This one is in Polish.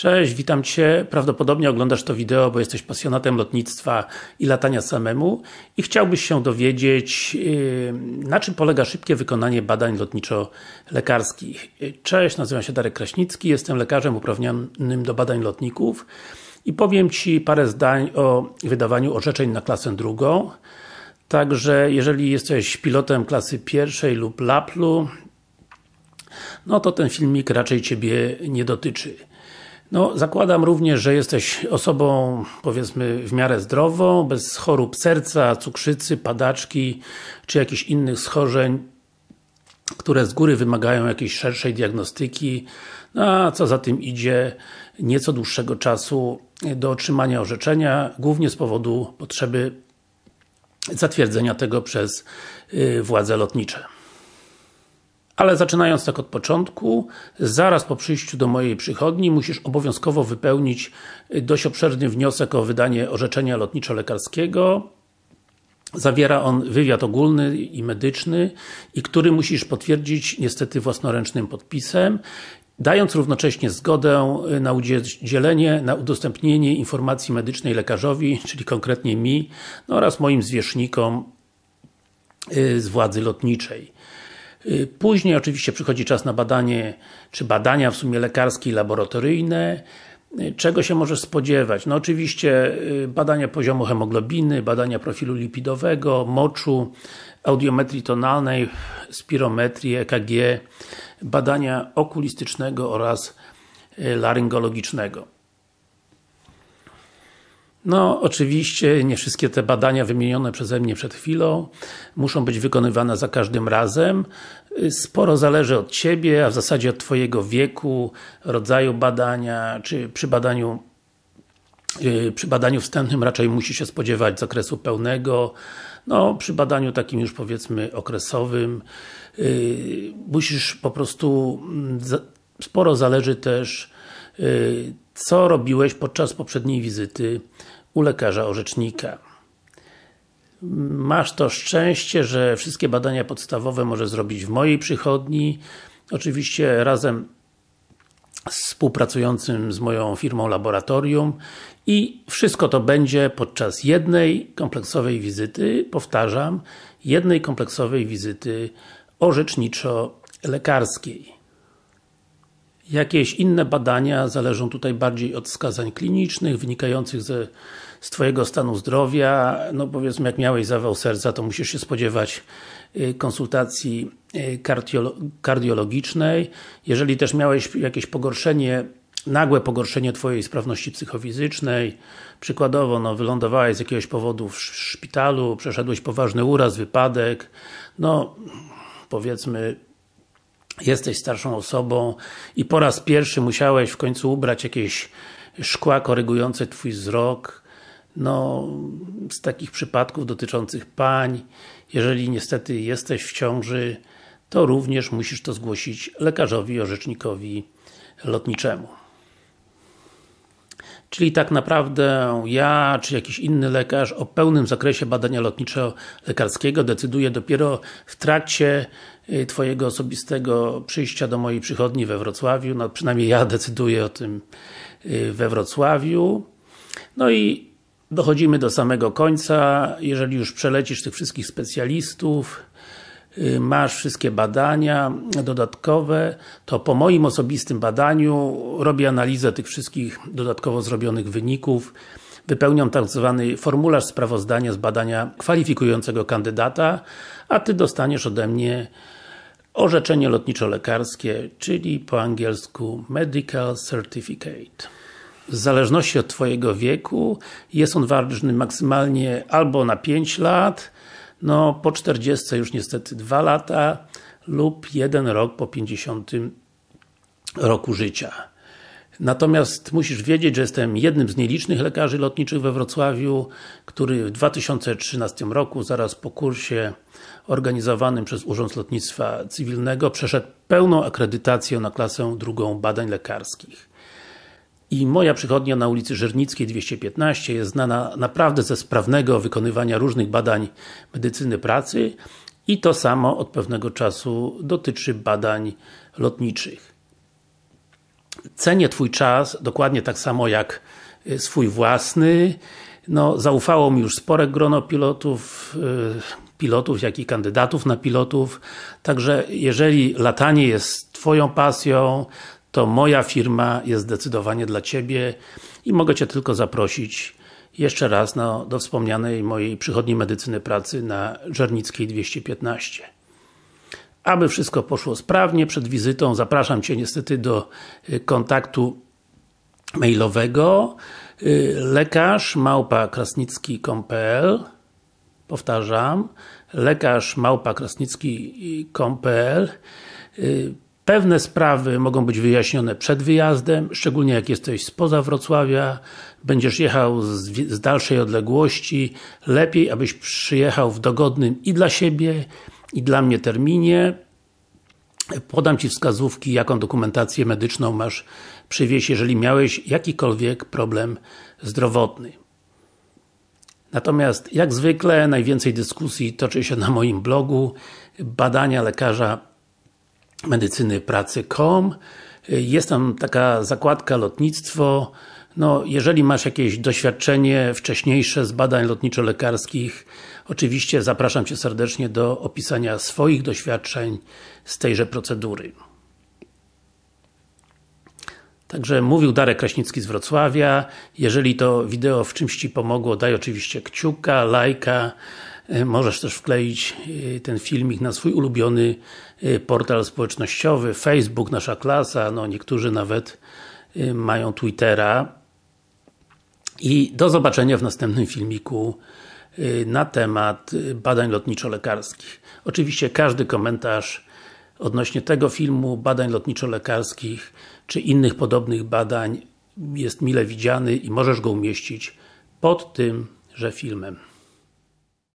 Cześć, witam Cię. Prawdopodobnie oglądasz to wideo, bo jesteś pasjonatem lotnictwa i latania samemu i chciałbyś się dowiedzieć, yy, na czym polega szybkie wykonanie badań lotniczo-lekarskich. Cześć, nazywam się Darek Kraśnicki, jestem lekarzem uprawnionym do badań lotników i powiem Ci parę zdań o wydawaniu orzeczeń na klasę drugą. Także, jeżeli jesteś pilotem klasy pierwszej lub LAPLU, no to ten filmik raczej Ciebie nie dotyczy. No, zakładam również, że jesteś osobą, powiedzmy, w miarę zdrową, bez chorób serca, cukrzycy, padaczki, czy jakichś innych schorzeń, które z góry wymagają jakiejś szerszej diagnostyki, no, a co za tym idzie, nieco dłuższego czasu do otrzymania orzeczenia, głównie z powodu potrzeby zatwierdzenia tego przez y, władze lotnicze. Ale zaczynając tak od początku, zaraz po przyjściu do mojej przychodni musisz obowiązkowo wypełnić dość obszerny wniosek o wydanie orzeczenia lotniczo-lekarskiego. Zawiera on wywiad ogólny i medyczny i który musisz potwierdzić niestety własnoręcznym podpisem dając równocześnie zgodę na udzielenie, na udostępnienie informacji medycznej lekarzowi, czyli konkretnie mi, no oraz moim zwierzchnikom y, z władzy lotniczej. Y, później oczywiście przychodzi czas na badanie, czy badania w sumie lekarskie i laboratoryjne. Y, czego się możesz spodziewać? No oczywiście y, badania poziomu hemoglobiny, badania profilu lipidowego, moczu, audiometrii tonalnej, spirometrii, EKG, badania okulistycznego oraz laryngologicznego. No, oczywiście nie wszystkie te badania wymienione przeze mnie przed chwilą muszą być wykonywane za każdym razem. Sporo zależy od Ciebie, a w zasadzie od Twojego wieku, rodzaju badania, czy przy badaniu y, przy badaniu wstępnym raczej musi się spodziewać zakresu pełnego, no przy badaniu takim już powiedzmy okresowym y, musisz po prostu mm, sporo zależy też co robiłeś podczas poprzedniej wizyty u lekarza orzecznika. Masz to szczęście, że wszystkie badania podstawowe możesz zrobić w mojej przychodni, oczywiście razem z współpracującym z moją firmą laboratorium i wszystko to będzie podczas jednej kompleksowej wizyty, powtarzam, jednej kompleksowej wizyty orzeczniczo-lekarskiej. Jakieś inne badania zależą tutaj bardziej od wskazań klinicznych, wynikających ze, z Twojego stanu zdrowia. No powiedzmy, jak miałeś zawał serca, to musisz się spodziewać y, konsultacji y, kardiologicznej. Jeżeli też miałeś jakieś pogorszenie nagłe pogorszenie Twojej sprawności psychofizycznej, przykładowo, no, wylądowałeś z jakiegoś powodu w szpitalu, przeszedłeś poważny uraz, wypadek, no, powiedzmy, jesteś starszą osobą i po raz pierwszy musiałeś w końcu ubrać jakieś szkła korygujące Twój wzrok, no, z takich przypadków dotyczących pań, jeżeli niestety jesteś w ciąży, to również musisz to zgłosić lekarzowi, orzecznikowi lotniczemu. Czyli tak naprawdę ja, czy jakiś inny lekarz o pełnym zakresie badania lotniczo-lekarskiego decyduje dopiero w trakcie y, Twojego osobistego przyjścia do mojej przychodni we Wrocławiu, no przynajmniej ja decyduję o tym y, we Wrocławiu. No i dochodzimy do samego końca, jeżeli już przelecisz tych wszystkich specjalistów, masz wszystkie badania dodatkowe, to po moim osobistym badaniu robię analizę tych wszystkich dodatkowo zrobionych wyników, wypełniam tak zwany formularz sprawozdania z badania kwalifikującego kandydata, a Ty dostaniesz ode mnie orzeczenie lotniczo-lekarskie, czyli po angielsku Medical Certificate. W zależności od Twojego wieku jest on ważny maksymalnie albo na 5 lat, no po 40 już niestety 2 lata lub 1 rok po 50 roku życia. Natomiast musisz wiedzieć, że jestem jednym z nielicznych lekarzy lotniczych we Wrocławiu, który w 2013 roku, zaraz po kursie organizowanym przez Urząd Lotnictwa Cywilnego, przeszedł pełną akredytację na klasę drugą badań lekarskich. I moja przychodnia na ulicy Żernickiej 215 jest znana naprawdę ze sprawnego wykonywania różnych badań medycyny pracy i to samo od pewnego czasu dotyczy badań lotniczych. Cenię Twój czas, dokładnie tak samo jak y, swój własny. No, zaufało mi już spore grono pilotów, y, pilotów, jak i kandydatów na pilotów. Także jeżeli latanie jest Twoją pasją, to moja firma jest zdecydowanie dla Ciebie i mogę Cię tylko zaprosić jeszcze raz no, do wspomnianej mojej przychodni medycyny pracy na Żernickiej 215. Aby wszystko poszło sprawnie przed wizytą, zapraszam Cię niestety do y, kontaktu mailowego y, lekarz małpa krasnicki.pl Powtarzam, lekarz małpa krasnicki.pl Pewne sprawy mogą być wyjaśnione przed wyjazdem, szczególnie jak jesteś spoza Wrocławia, będziesz jechał z, z, dalszej odległości, lepiej abyś przyjechał w dogodnym i dla siebie, i dla mnie terminie. Podam Ci wskazówki, jaką dokumentację medyczną masz przywieźć, jeżeli miałeś jakikolwiek problem zdrowotny. Natomiast, jak zwykle, najwięcej dyskusji toczy się na moim blogu badania lekarza medycyny pracy.com jest tam taka zakładka lotnictwo no, jeżeli masz jakieś doświadczenie wcześniejsze z badań lotniczo-lekarskich oczywiście zapraszam Cię serdecznie do opisania swoich doświadczeń z tejże procedury. Także mówił Darek Kraśnicki z Wrocławia. Jeżeli to wideo w czymś Ci pomogło, daj oczywiście kciuka, lajka. E, możesz też wkleić e, ten filmik na swój ulubiony e, portal społecznościowy, Facebook, Nasza Klasa, no niektórzy nawet mają Twittera. I do zobaczenia w następnym filmiku na temat badań lotniczo-lekarskich. Oczywiście każdy komentarz odnośnie tego filmu, badań lotniczo-lekarskich, czy innych podobnych badań jest mile widziany i możesz go umieścić pod tymże filmem.